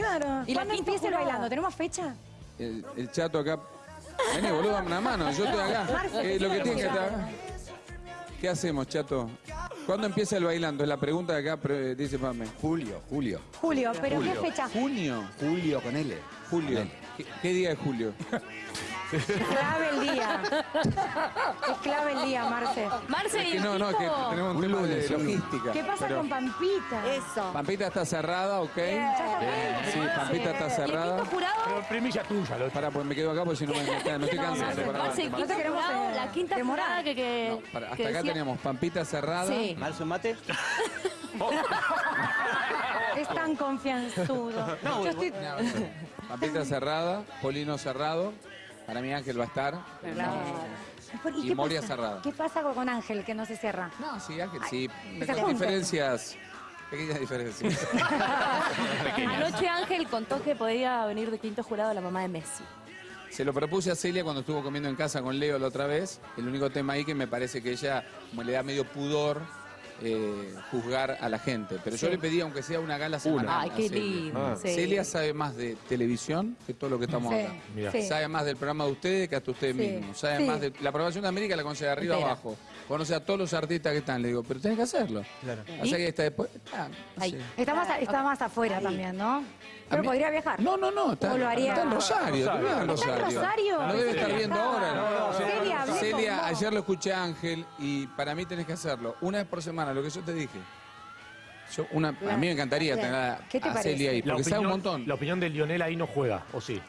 Claro. Y la ¿Cuándo quinta empieza bailando? ¿Tenemos fecha? El, el chato acá. Vení, boludo, dame una mano. Yo estoy acá. Marce, Eh, lo que ¿qué tiene que estar. ¿Qué hacemos, chato? ¿Cuándo empieza el bailando? Es la pregunta de acá, dice Pame. Julio, Julio. Julio, pero Julio. ¿qué fecha? ¿Junio? Julio con L. Julio. Con L. ¿Qué, qué día es julio? Clave el día. Es clave el día, Marce. Marce, Es que y no, no, es que tenemos un Un tema lunes, de un logística. ¿Qué pasa Pero con Pampita? Eso. Pampita está cerrada, ¿ok? Sí, Pampita está ¿Y el cerrada. jurado? Pero premisa tuya, lo Para, pues me quedo acá porque si no me, me, me estoy cansando. Marce, Marce, No te queremos, jurado, eh, la quinta demorar. jurada que... que no, para- hasta que acá decía- tenemos Pampita cerrada. Sí. ¿Marzo mate? Es tan confianzudo. Yo estoy... Pampita cerrada, Polino cerrado. Para mí Ángel va a estar. ¿Y, Moria pasa? cerrada. ¿Qué pasa con Ángel que no se cierra? No, sí, Ángel, sí. junten. diferencias. Pequeñas diferencias. Anoche Ángel contó que podía venir de quinto jurado la mamá de Messi. Se lo propuse a Celia cuando estuvo comiendo en casa con Leo la otra vez. El único tema ahí que me parece que ella, como le da medio pudor, eh, juzgar a la gente. Pero yo le pedí, aunque sea una gala semanal. Ay, a qué Celia. lindo. Ah. sí. Celia sabe más de televisión que todo lo que estamos Sí, hablando. Mira. sí. Sabe más del programa de ustedes que hasta ustedes Sí. mismos. Sabe Sí. más de la programación de América la conoce de arriba Entera. abajo. Conoce a todos los artistas que están. Le digo, pero tenés que hacerlo. Claro. O sea que está después. ah, no Ahí. sé. Está más, está más afuera también, ¿no? Pero podría viajar. No, no, no. Está, ¿O lo haría? está en Rosario. Rosario. está en ¿Está en Rosario? No debe estar viendo estaba. ahora. No, no, Celia, ayer lo escuché a Ángel y para mí tenés que hacerlo. Una vez por semana, lo que yo te dije. Yo, una, a mí me encantaría tener a, ¿Qué te a parece? Celia ahí, porque sabe un opinión, montón. la opinión de Lionel ahí no juega, ¿o sí?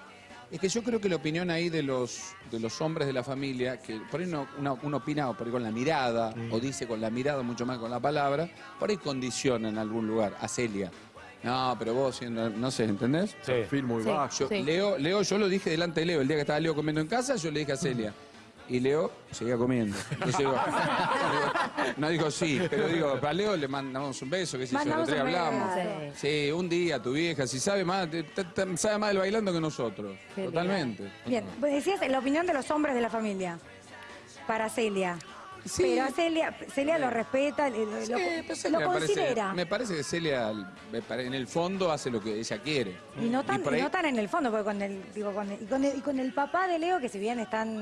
Es que yo creo que la opinión ahí de los, de los hombres de la familia, que por ahí uno, uno, uno opina por ahí con la mirada, o dice con la mirada mucho más que con la palabra, por ahí condiciona en algún lugar a Celia. No, pero vos siendo, no sé, ¿entendés? Sí. Perfil muy Sí. bajo. Yo, Sí. Leo, Leo, yo lo dije delante de Leo, el día que estaba Leo comiendo en casa, yo le dije a Celia. Y Leo seguía comiendo. Entonces digo, digo, no digo sí, pero digo, a Leo le mandamos un beso, que si yo el otro día hablamos. Sí, un día tu vieja, si sabe más, te- te- te- sabe más del bailando que nosotros. Qué Totalmente. Bien, pues decías la opinión de los hombres de la familia para Celia. Sí. Pero a Celia, Celia lo respeta, lo, lo- Sí, lo pues Celia me parece- considera. me parece que Celia, en el fondo, hace lo que ella quiere. Y no tan, por y ahí- no tan en el fondo, porque con el, digo, con el- y, con el, y con el papá de Leo, que si bien están,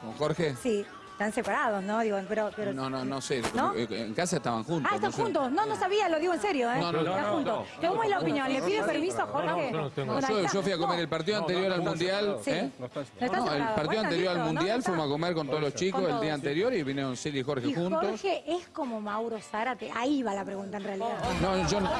¿Con Jorge? sí, están separados, ¿no? Digo, pero, pero no, no, no sé. ¿No? En casa estaban juntos. Ah, están no sé. juntos. No, no sabía, lo digo en serio, ¿eh? No, no, Están no, juntos. ¿Cómo es la opinión? ¿Le pide permiso a Jorge? No, yo no tengo. Yo, yo fui a comer No, el partido No, anterior no, al no, Mundial. Sí. ¿eh? No No, no, el partido anterior al no, Mundial fuimos a comer con todos los chicos el día anterior y vinieron Celia y Jorge juntos. Jorge es como Mauro Zárate. Ahí va la pregunta en realidad. No, yo no.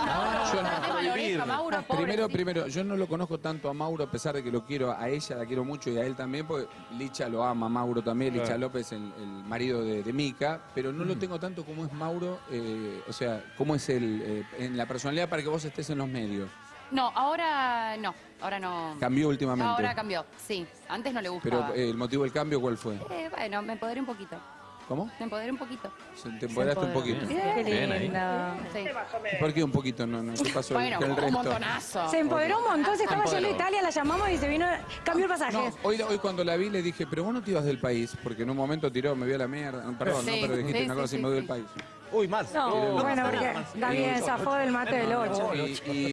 yo no- pobre. Primero, primero, yo no lo conozco tanto a Mauro, a pesar de que lo quiero a ella, la quiero mucho y a él también, porque Licha lo ama, Mauro también, Licha. López, el, el marido de, de Mica, pero no lo tengo tanto como es Mauro, eh, o sea, cómo es él eh, en la personalidad para que vos estés en los medios. No, ahora no, ahora no. Cambió últimamente. Ahora cambió, sí. Antes no le Pero gustaba. eh, el motivo del cambio, ¿cuál fue? Eh, bueno, me empoderé un poquito. ¿Cómo? Me empoderé un poquito. Se- Te empoderaste un poquito. Qué lindo. Sí. ¿Por qué un poquito? No, no, ¿Qué pasó Bueno, el un resto? montonazo. Se empoderó un montón, se estaba yendo a Italia, la llamamos y se vino, cambió el pasaje. No, hoy, hoy cuando la vi le dije, pero vos no te ibas del país, porque en un momento tiró, me vio a la mierda. Perdón, Sí, no, pero dijiste sí, una sí, cosa y sí, me voy sí. del país. Uy, Marzo. No, bueno, porque bien, zafó del mate del 8. Y, y